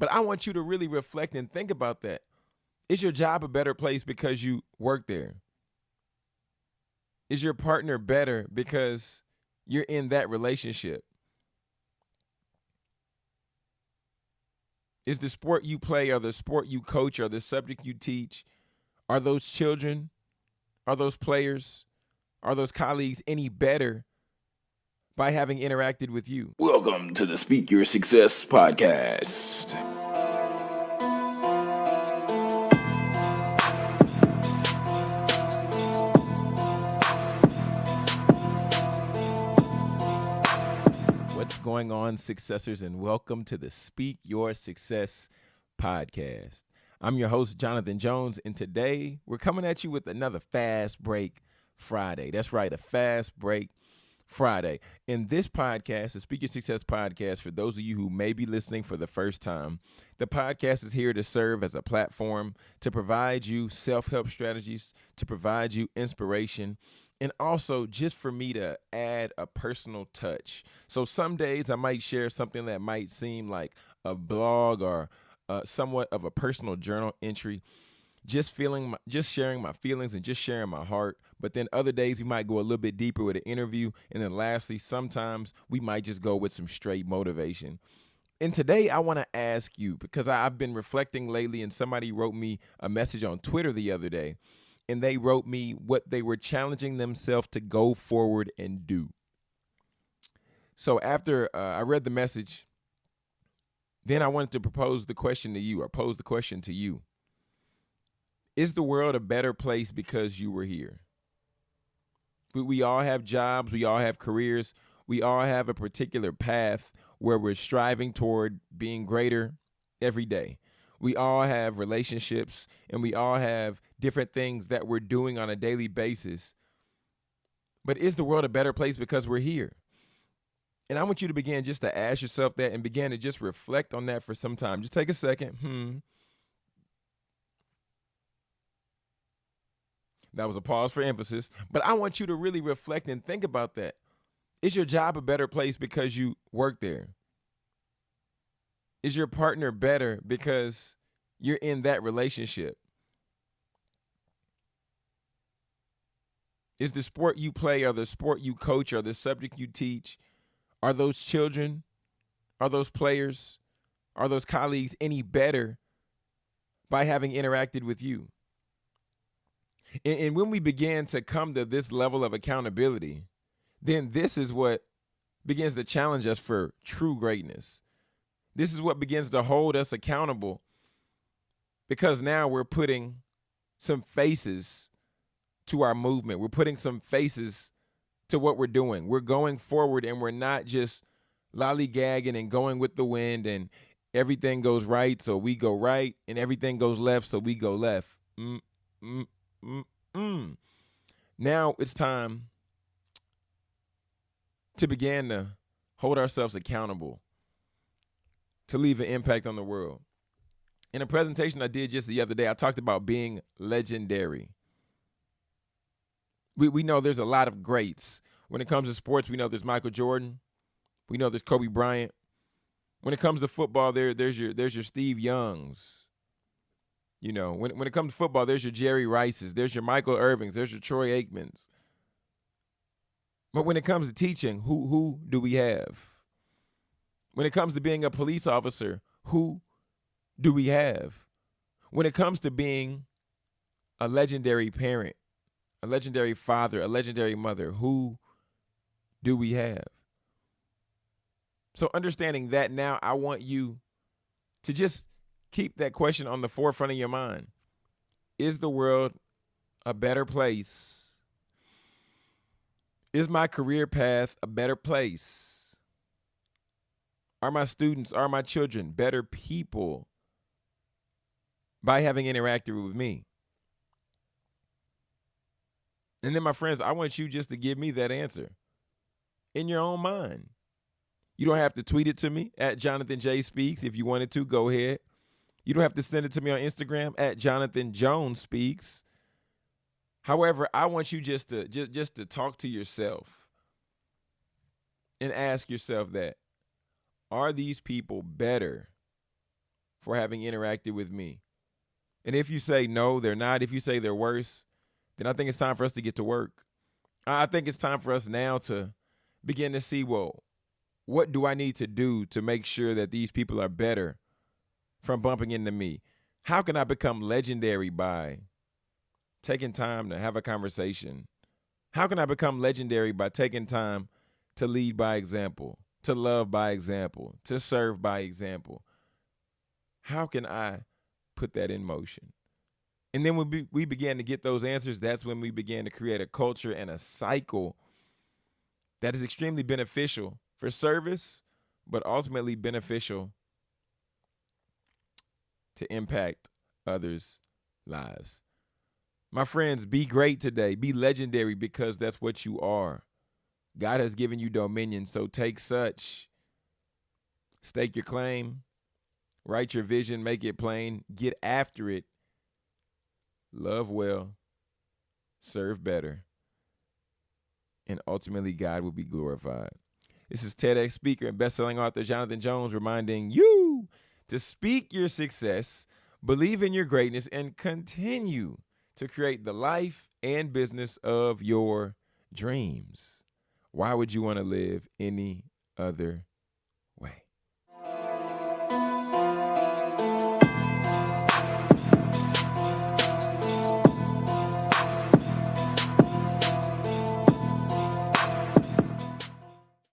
But I want you to really reflect and think about that. Is your job a better place because you work there? Is your partner better because you're in that relationship? Is the sport you play or the sport you coach or the subject you teach, are those children, are those players, are those colleagues any better by having interacted with you? Welcome to the Speak Your Success podcast. What's going on, successors, and welcome to the Speak Your Success podcast. I'm your host, Jonathan Jones, and today we're coming at you with another Fast Break Friday. That's right, a Fast Break Friday. In this podcast, the Speak Your Success podcast, for those of you who may be listening for the first time, the podcast is here to serve as a platform to provide you self help strategies, to provide you inspiration, and also just for me to add a personal touch. So some days I might share something that might seem like a blog or uh, somewhat of a personal journal entry, just feeling, my, just sharing my feelings and just sharing my heart. But then other days we might go a little bit deeper with an interview, and then lastly, sometimes we might just go with some straight motivation. And today I want to ask you because I've been reflecting lately, and somebody wrote me a message on Twitter the other day and they wrote me what they were challenging themselves to go forward and do. So after uh, I read the message, then I wanted to propose the question to you or pose the question to you. Is the world a better place because you were here? We, we all have jobs, we all have careers, we all have a particular path where we're striving toward being greater every day. We all have relationships and we all have different things that we're doing on a daily basis. But is the world a better place because we're here? And I want you to begin just to ask yourself that and begin to just reflect on that for some time. Just take a second. Hmm. That was a pause for emphasis. But I want you to really reflect and think about that. Is your job a better place because you work there? Is your partner better because you're in that relationship? Is the sport you play or the sport you coach or the subject you teach, are those children, are those players, are those colleagues any better by having interacted with you? And, and when we begin to come to this level of accountability, then this is what begins to challenge us for true greatness. This is what begins to hold us accountable because now we're putting some faces to our movement. We're putting some faces to what we're doing. We're going forward and we're not just lollygagging and going with the wind and everything goes right, so we go right, and everything goes left, so we go left. Mm, mm, mm, mm. Now it's time to begin to hold ourselves accountable to leave an impact on the world. In a presentation I did just the other day, I talked about being legendary. We, we know there's a lot of greats. When it comes to sports, we know there's Michael Jordan. We know there's Kobe Bryant. When it comes to football, there there's your there's your Steve Youngs. You know, when when it comes to football, there's your Jerry Rices, there's your Michael Irvins, there's your Troy Aikmans. But when it comes to teaching, who who do we have? When it comes to being a police officer, who do we have? When it comes to being a legendary parent, a legendary father, a legendary mother, who do we have? So, understanding that now, I want you to just keep that question on the forefront of your mind. Is the world a better place? Is my career path a better place? Are my students, are my children better people by having interacted with me? And then, my friends, I want you just to give me that answer in your own mind. You don't have to tweet it to me at Jonathan J Speaks. If you wanted to, go ahead. You don't have to send it to me on Instagram at Jonathan Jones Speaks. However, I want you just to just, just to talk to yourself and ask yourself that are these people better for having interacted with me. And if you say no, they're not, if you say they're worse, then I think it's time for us to get to work. I think it's time for us now to begin to see, well, what do I need to do to make sure that these people are better from bumping into me? How can I become legendary by taking time to have a conversation? How can I become legendary by taking time to lead by example, to love by example, to serve by example? How can I put that in motion? And then when we, we began to get those answers, that's when we began to create a culture and a cycle that is extremely beneficial for service, but ultimately beneficial to impact others' lives. My friends, be great today. Be legendary because that's what you are. God has given you dominion, so take such. Stake your claim, write your vision, make it plain, get after it, love well, serve better, and ultimately God will be glorified. This is TEDx speaker and best-selling author Jonathan Jones reminding you to speak your success, believe in your greatness, and continue to create the life and business of your dreams. Why would you want to live any other